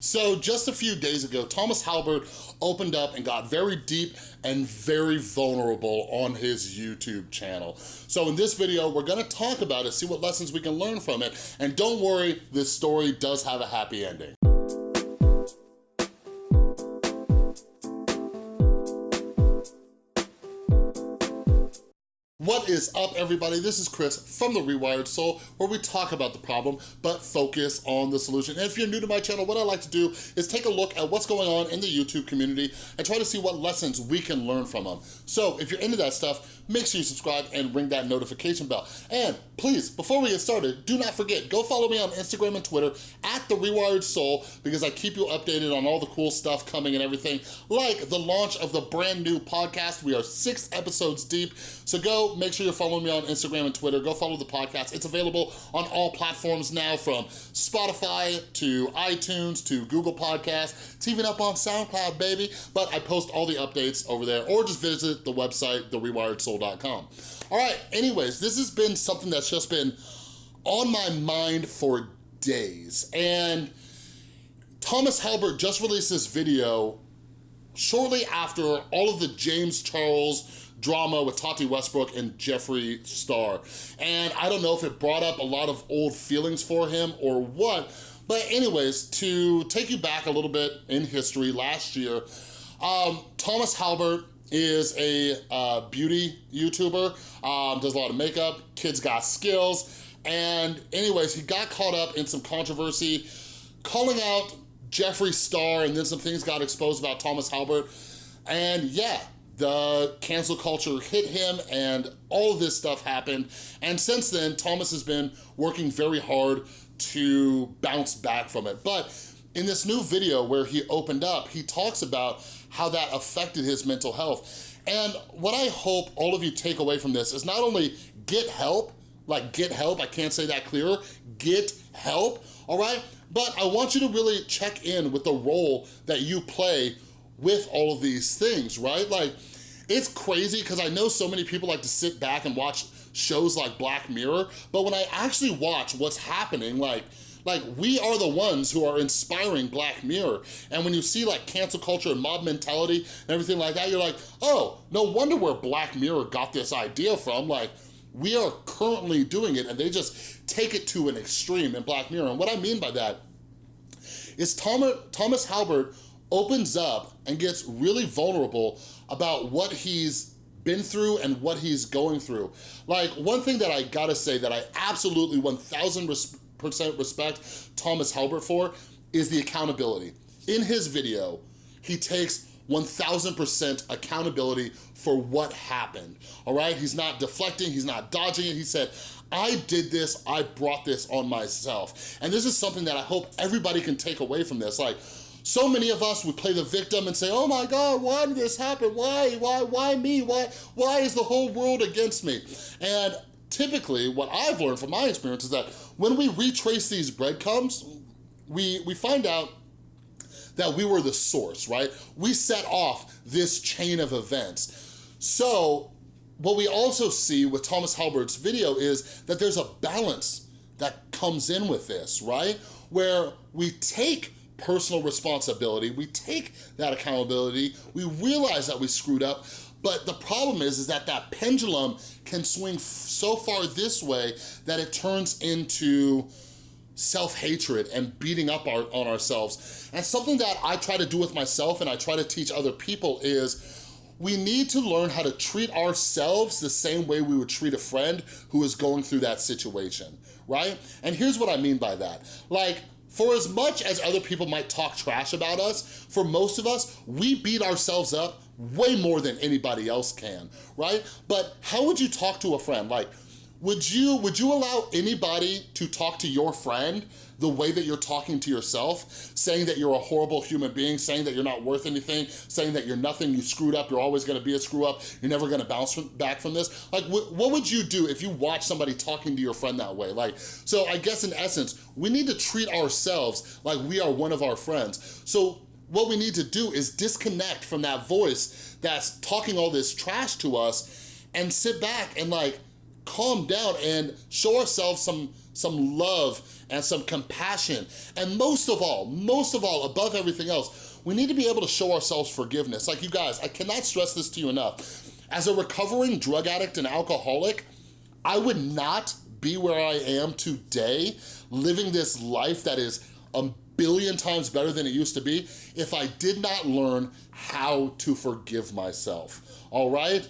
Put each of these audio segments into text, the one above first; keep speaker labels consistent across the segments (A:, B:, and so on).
A: So just a few days ago, Thomas Halbert opened up and got very deep and very vulnerable on his YouTube channel. So in this video, we're gonna talk about it, see what lessons we can learn from it, and don't worry, this story does have a happy ending. What is up, everybody? This is Chris from The Rewired Soul, where we talk about the problem, but focus on the solution. And if you're new to my channel, what I like to do is take a look at what's going on in the YouTube community and try to see what lessons we can learn from them. So if you're into that stuff, make sure you subscribe and ring that notification bell. And please, before we get started, do not forget, go follow me on Instagram and Twitter at The Rewired Soul, because I keep you updated on all the cool stuff coming and everything, like the launch of the brand new podcast. We are six episodes deep, so go make sure you're following me on Instagram and Twitter. Go follow the podcast. It's available on all platforms now from Spotify to iTunes to Google Podcasts. It's even up on SoundCloud, baby. But I post all the updates over there or just visit the website, therewiredsoul.com. All right, anyways, this has been something that's just been on my mind for days. And Thomas Halbert just released this video shortly after all of the James Charles drama with Tati Westbrook and Jeffree Star. And I don't know if it brought up a lot of old feelings for him or what, but anyways, to take you back a little bit in history, last year, um, Thomas Halbert is a uh, beauty YouTuber, um, does a lot of makeup, kids got skills, and anyways, he got caught up in some controversy, calling out Jeffree Star, and then some things got exposed about Thomas Halbert, and yeah, the cancel culture hit him and all this stuff happened. And since then, Thomas has been working very hard to bounce back from it. But in this new video where he opened up, he talks about how that affected his mental health. And what I hope all of you take away from this is not only get help, like get help, I can't say that clearer, get help, all right? But I want you to really check in with the role that you play with all of these things, right? Like, it's crazy because I know so many people like to sit back and watch shows like Black Mirror, but when I actually watch what's happening, like, like we are the ones who are inspiring Black Mirror. And when you see like cancel culture and mob mentality and everything like that, you're like, oh, no wonder where Black Mirror got this idea from. Like, we are currently doing it and they just take it to an extreme in Black Mirror. And what I mean by that is Thomas, Thomas Halbert opens up and gets really vulnerable about what he's been through and what he's going through. Like, one thing that I gotta say that I absolutely 1000% respect Thomas Halbert for is the accountability. In his video, he takes 1000% accountability for what happened, all right? He's not deflecting, he's not dodging it. He said, I did this, I brought this on myself. And this is something that I hope everybody can take away from this. Like, so many of us would play the victim and say, oh my God, why did this happen? Why, why, why me? Why, why is the whole world against me? And typically what I've learned from my experience is that when we retrace these breadcrumbs, we, we find out that we were the source, right? We set off this chain of events. So what we also see with Thomas Halbert's video is that there's a balance that comes in with this, right? Where we take personal responsibility, we take that accountability, we realize that we screwed up, but the problem is, is that that pendulum can swing so far this way that it turns into self-hatred and beating up our, on ourselves. And something that I try to do with myself and I try to teach other people is we need to learn how to treat ourselves the same way we would treat a friend who is going through that situation, right? And here's what I mean by that. Like, for as much as other people might talk trash about us, for most of us, we beat ourselves up way more than anybody else can, right? But how would you talk to a friend? Like, would you, would you allow anybody to talk to your friend the way that you're talking to yourself, saying that you're a horrible human being, saying that you're not worth anything, saying that you're nothing, you screwed up, you're always gonna be a screw up, you're never gonna bounce from, back from this. Like, wh what would you do if you watch somebody talking to your friend that way? Like, so I guess in essence, we need to treat ourselves like we are one of our friends. So what we need to do is disconnect from that voice that's talking all this trash to us and sit back and like, calm down and show ourselves some, some love and some compassion. And most of all, most of all, above everything else, we need to be able to show ourselves forgiveness. Like you guys, I cannot stress this to you enough. As a recovering drug addict and alcoholic, I would not be where I am today, living this life that is a billion times better than it used to be, if I did not learn how to forgive myself, all right?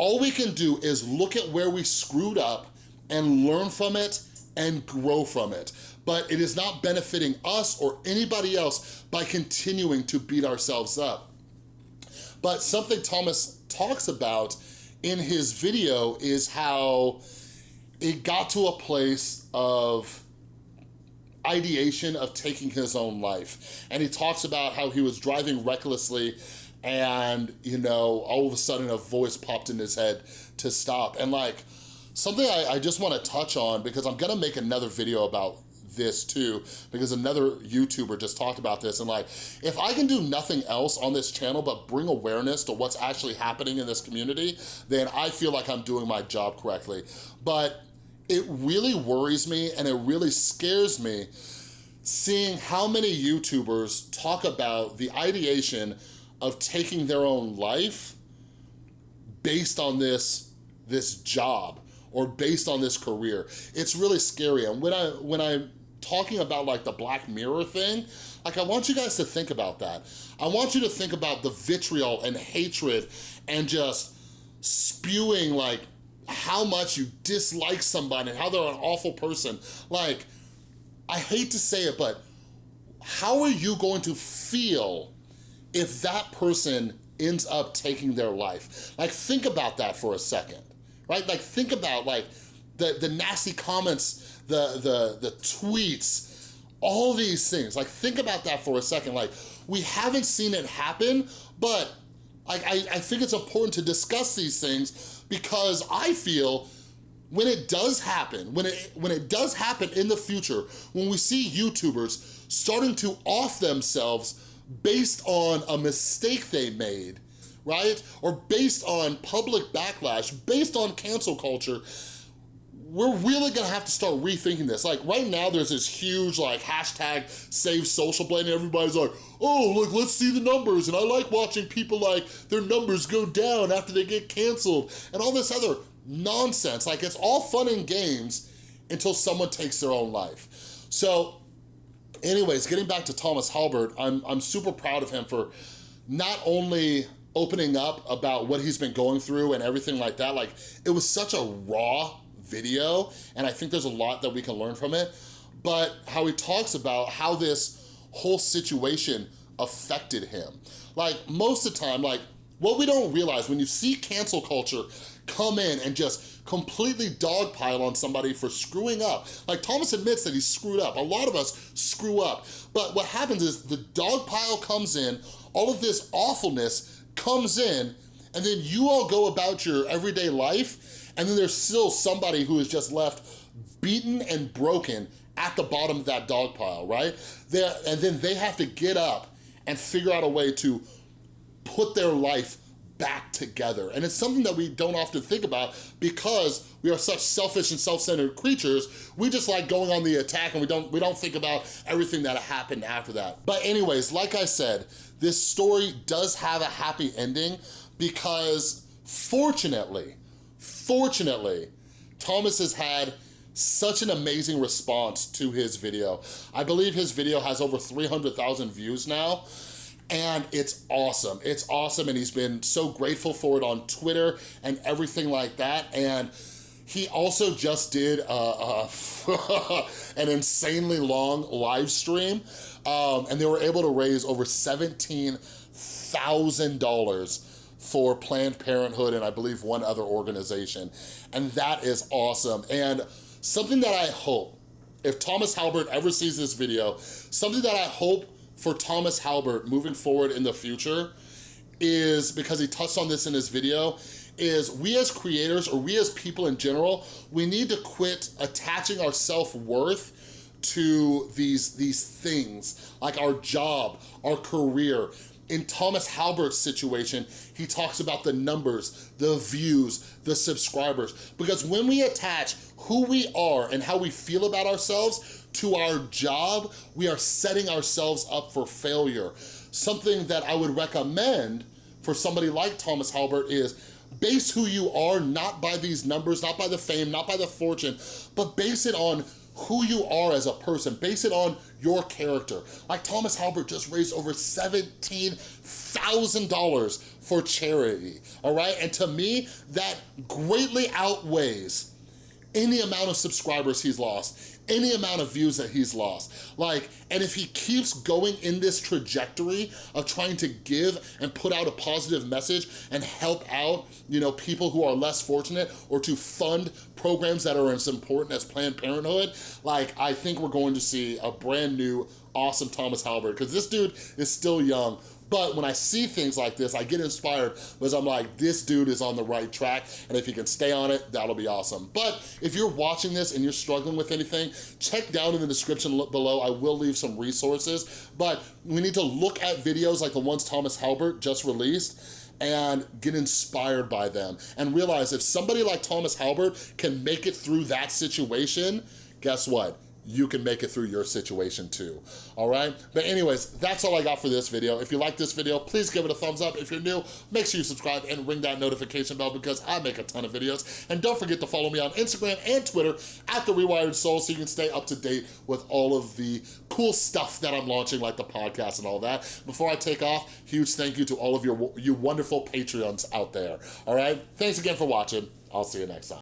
A: All we can do is look at where we screwed up and learn from it and grow from it. But it is not benefiting us or anybody else by continuing to beat ourselves up. But something Thomas talks about in his video is how it got to a place of ideation of taking his own life. And he talks about how he was driving recklessly and, you know, all of a sudden a voice popped in his head to stop. And like, something I, I just wanna touch on because I'm gonna make another video about this too because another YouTuber just talked about this and like if I can do nothing else on this channel but bring awareness to what's actually happening in this community then I feel like I'm doing my job correctly but it really worries me and it really scares me seeing how many YouTubers talk about the ideation of taking their own life based on this, this job or based on this career. It's really scary. And when, I, when I'm talking about like the Black Mirror thing, like I want you guys to think about that. I want you to think about the vitriol and hatred and just spewing like how much you dislike somebody and how they're an awful person. Like, I hate to say it, but how are you going to feel if that person ends up taking their life? Like, think about that for a second, right? Like, think about like the, the nasty comments, the, the, the tweets, all these things. Like, think about that for a second. Like, we haven't seen it happen, but like, I, I think it's important to discuss these things because I feel when it does happen, when it, when it does happen in the future, when we see YouTubers starting to off themselves based on a mistake they made, right? Or based on public backlash, based on cancel culture, we're really gonna have to start rethinking this. Like right now there's this huge like hashtag save social blade and everybody's like, oh look, let's see the numbers. And I like watching people like their numbers go down after they get canceled and all this other nonsense. Like it's all fun and games until someone takes their own life. So anyways, getting back to Thomas Halbert, I'm, I'm super proud of him for not only opening up about what he's been going through and everything like that. Like it was such a raw video, and I think there's a lot that we can learn from it, but how he talks about how this whole situation affected him. Like, most of the time, like, what we don't realize when you see cancel culture come in and just completely dogpile on somebody for screwing up. Like Thomas admits that he screwed up. A lot of us screw up. But what happens is the dogpile comes in, all of this awfulness comes in, and then you all go about your everyday life and then there's still somebody who is just left beaten and broken at the bottom of that dog pile, right? They're, and then they have to get up and figure out a way to put their life back together. And it's something that we don't often think about because we are such selfish and self-centered creatures. We just like going on the attack and we don't, we don't think about everything that happened after that. But anyways, like I said, this story does have a happy ending because fortunately, Fortunately, Thomas has had such an amazing response to his video. I believe his video has over 300,000 views now, and it's awesome. It's awesome, and he's been so grateful for it on Twitter and everything like that, and he also just did uh, an insanely long live stream, um, and they were able to raise over $17,000 for Planned Parenthood and I believe one other organization. And that is awesome. And something that I hope, if Thomas Halbert ever sees this video, something that I hope for Thomas Halbert moving forward in the future is, because he touched on this in his video, is we as creators or we as people in general, we need to quit attaching our self-worth to these, these things, like our job, our career, in Thomas Halbert's situation, he talks about the numbers, the views, the subscribers. Because when we attach who we are and how we feel about ourselves to our job, we are setting ourselves up for failure. Something that I would recommend for somebody like Thomas Halbert is base who you are not by these numbers, not by the fame, not by the fortune, but base it on who you are as a person. Base it on your character. Like Thomas Halbert just raised over $17,000 for charity, all right? And to me, that greatly outweighs any amount of subscribers he's lost, any amount of views that he's lost. Like, and if he keeps going in this trajectory of trying to give and put out a positive message and help out, you know, people who are less fortunate or to fund programs that are as important as Planned Parenthood, like, I think we're going to see a brand new awesome Thomas Halbert because this dude is still young, but when I see things like this, I get inspired because I'm like, this dude is on the right track, and if he can stay on it, that'll be awesome. But if you're watching this and you're struggling with anything, check down in the description below. I will leave some resources, but we need to look at videos like the ones Thomas Halbert just released and get inspired by them and realize if somebody like Thomas Halbert can make it through that situation, guess what? You can make it through your situation too, all right? But anyways, that's all I got for this video. If you like this video, please give it a thumbs up. If you're new, make sure you subscribe and ring that notification bell because I make a ton of videos. And don't forget to follow me on Instagram and Twitter at The Rewired Soul so you can stay up to date with all of the cool stuff that I'm launching like the podcast and all that. Before I take off, huge thank you to all of your you wonderful Patreons out there, all right? Thanks again for watching. I'll see you next time.